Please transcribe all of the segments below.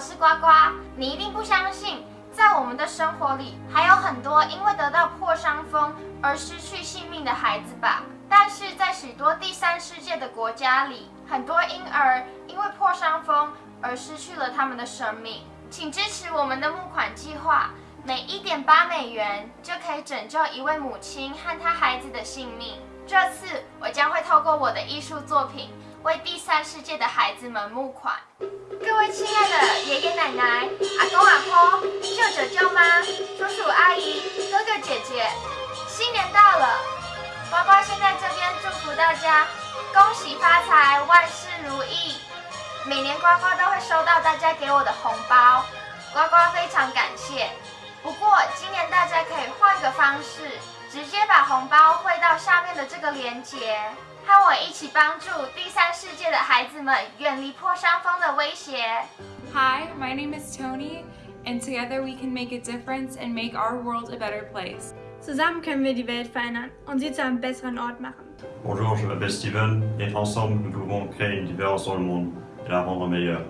我是呱呱。你一定不相信，在我们的生活里，还有很多因为得到破伤风而失去性命的孩子吧？但是在许多第三世界的国家里，很多婴儿因为破伤风而失去了他们的生命。请支持我们的募款计划，每一点八美元就可以拯救一位母亲和她孩子的性命。这次我将会透过我的艺术作品。为第三世界的孩子们募款。各位亲爱的爷爷奶奶、阿公阿婆、舅舅舅妈、叔叔阿姨、哥哥姐姐，新年到了！呱呱先在这边祝福大家，恭喜发财，万事如意。每年呱呱都会收到大家给我的红包，呱呱非常感谢。不过今年大家可以换个方式，直接把红包汇到下面的这个链接。和我一起帮助第三世界的孩子们远离破伤风的威胁。Hi, my name is Tony, and together we can make a difference and make our world a better place. Zusammen können wir die Welt verändern und sie zu einem besseren Ort machen. Bonjour, je m'appelle Steven et ensemble nous pouvons créer une différence dans le monde et la rendre meilleure.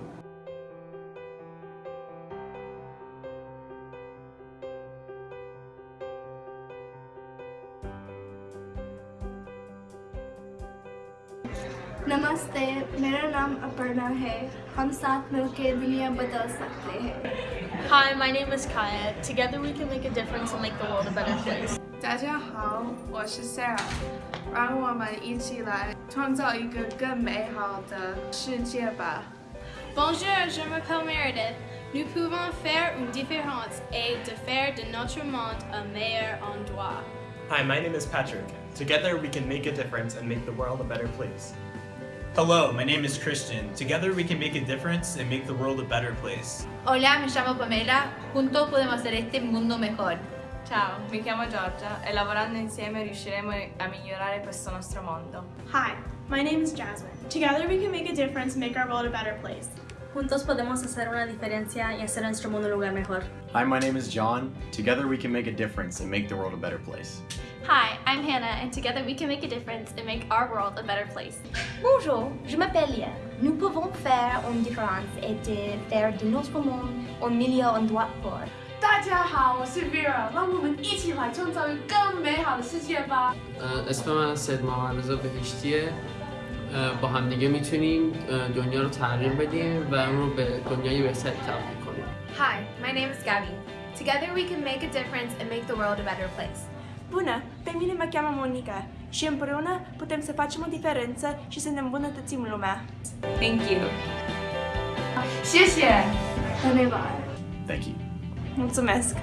नमस्ते मेरा नाम अपर्णा है हम साथ मिलकर दुनिया बदल सकते हैं Hi, my name is Kaya. Together we can make a difference and make the world a better place. 大家好，我是 Sarah，让我们一起来创造一个更美好的世界吧。Bonjour, je m'appelle Meredith. Nous pouvons faire une différence et de faire de notre monde un meilleur endroit. Hi, my name is Patrick. Together we can make a difference and make the world a better place. Hello, my name is Christian. Together we can make a difference and make the world a better place. Hola, me llamo Pamela. Juntos podemos hacer este mundo mejor. Ciao, mi chiamo Giorgia e lavorando insieme riusciremo a migliorare questo nostro mondo. Hi, my name is Jasmine. Together we can make a difference and make our world a better place. Juntos podemos hacer una diferencia y hacer nuestro mundo un lugar mejor. Hi, my name is John. Together we can make a difference and make the world a better place. Hi, I'm Hannah, and together we can make a difference and make our world a better place. Bonjour, je m'appelle Liane. Nous pouvons faire une différence et de faire de notre monde un meilleur endroit pour. 大家好，我是 Vera，让我们一起来创造一个更美好的世界吧。 اسم من سید محمد رضا بهشتیه با همدیگه میتونیم دنیا رو تغییر بدیم و اون رو به دنیای بهتری تبدیل کنیم Hi, my name is Gabby. Together we can make a difference and make the world a better place. Bună! Pe mine mă cheamă Monica și împreună putem să facem o diferență și să ne îmbunătățim lumea. Thank you! Șeșe! Thank you! Mulțumesc!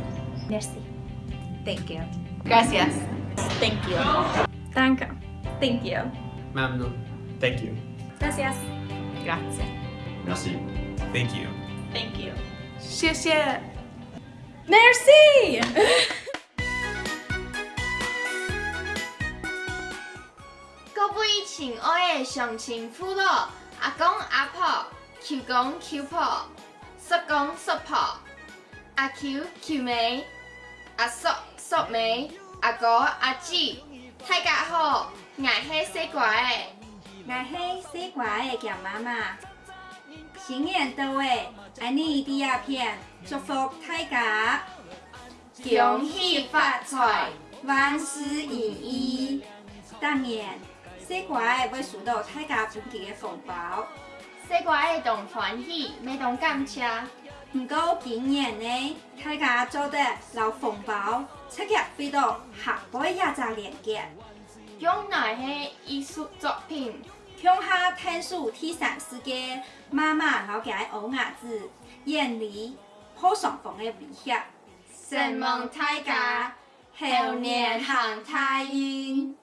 Merci! Thank you! Gracias! Thank you! Danke! Thank you! Mamnu! Thank you! Gracias! Grazie! Merci! Thank you! Thank you! Șeșe! Merci! 亲爱的乡亲父老、阿公阿婆、舅公舅婆、叔公叔婆、阿舅舅妹、阿叔叔妹、阿哥阿姊，大家好，我是西瓜的。我是西瓜的强妈妈。新年到位，爱你第二片，祝福大家恭喜发财，万事如意。当然，西瓜会受到大家本地的风暴。西瓜会同欢喜，没同感谢。不过今年呢，大家做得老风暴，七日飞到下摆一只链接。用哪些艺术作品？向下探索第三世界，慢慢了解欧亚子，远离破伤风的威胁。希望大家猴年行太运。